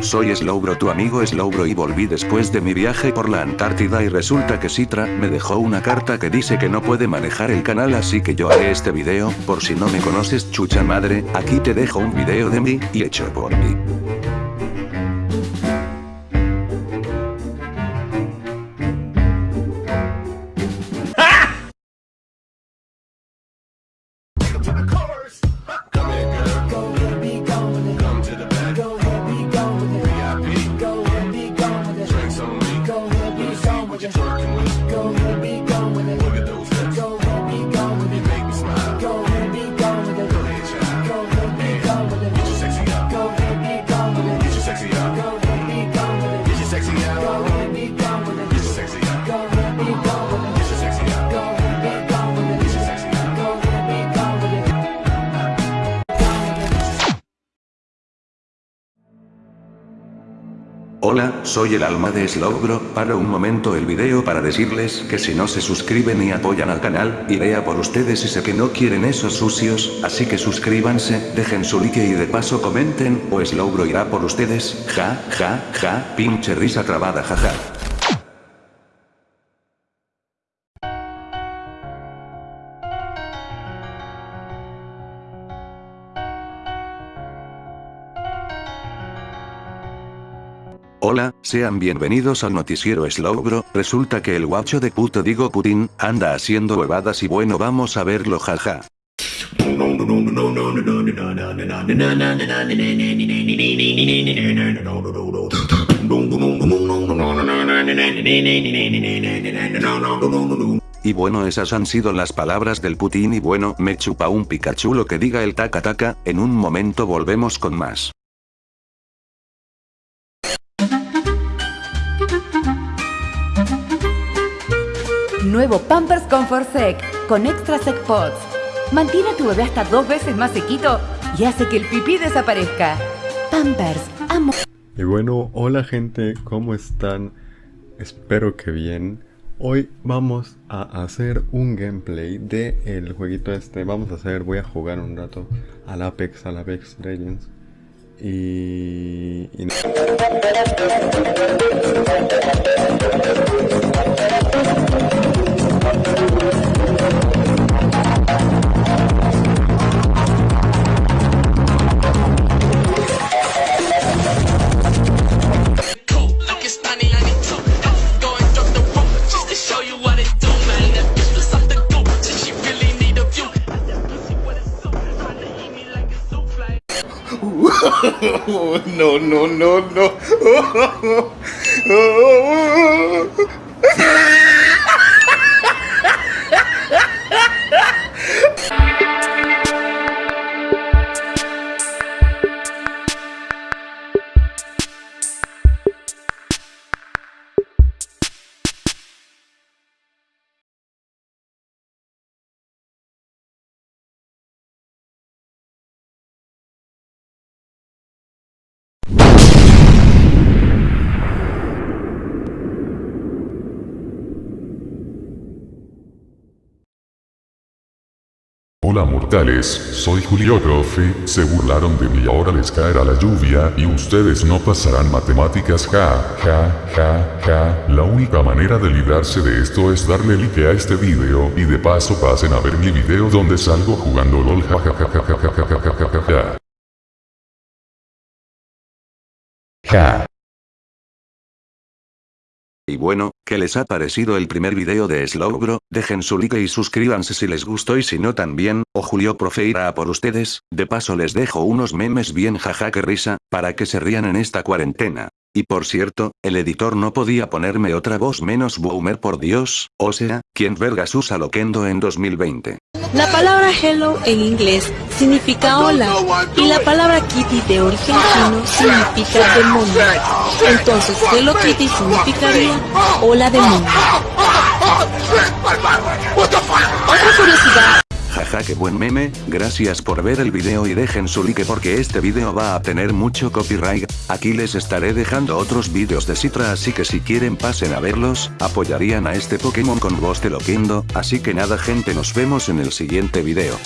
Soy Slowbro tu amigo Slowbro y volví después de mi viaje por la Antártida y resulta que Citra me dejó una carta que dice que no puede manejar el canal así que yo haré este video, por si no me conoces chucha madre, aquí te dejo un video de mí, y hecho por mí. Hola, soy el alma de Slowbro, para un momento el video para decirles que si no se suscriben y apoyan al canal, iré a por ustedes y sé que no quieren esos sucios, así que suscríbanse, dejen su like y de paso comenten, o Slowbro irá por ustedes, ja, ja, ja, pinche risa trabada jaja. Hola, sean bienvenidos al noticiero Slowbro, resulta que el guacho de puto digo Putin, anda haciendo huevadas y bueno vamos a verlo jaja. Y bueno esas han sido las palabras del Putin y bueno me chupa un Pikachu lo que diga el taca taca, en un momento volvemos con más. Nuevo Pampers Comfort Sec con Extra Sec Pods. Mantiene a tu bebé hasta dos veces más sequito y hace que el pipí desaparezca. Pampers, amo. Y bueno, hola gente, ¿cómo están? Espero que bien. Hoy vamos a hacer un gameplay de el jueguito este. Vamos a hacer, voy a jugar un rato al Apex, al Apex Legends. Y... no, no, no, no. Hola mortales, soy Julio Profe, se burlaron de mí. Ahora les caerá la lluvia y ustedes no pasarán matemáticas. Ja, ja, ja, ja. La única manera de librarse de esto es darle like a este video y de paso pasen a ver mi video donde salgo jugando LOL. Ja ja ja ja ja ja ja ja ja ja. Ja. Y bueno, ¿qué les ha parecido el primer video de Slowbro? Dejen su like y suscríbanse si les gustó y si no también, o Julio Profe irá por ustedes, de paso les dejo unos memes bien jaja que risa, para que se rían en esta cuarentena. Y por cierto, el editor no podía ponerme otra voz menos boomer por Dios, o sea, ¿quién vergas usa Loquendo en 2020? La palabra hello en inglés significa hola y la palabra kitty de origen chino significa demonio. Entonces Hello Kitty significaría hola demonio. Otra curiosidad Jaja que buen meme, gracias por ver el video y dejen su like porque este video va a tener mucho copyright, aquí les estaré dejando otros vídeos de Citra así que si quieren pasen a verlos, apoyarían a este Pokémon con voz de Loquendo, así que nada gente nos vemos en el siguiente video.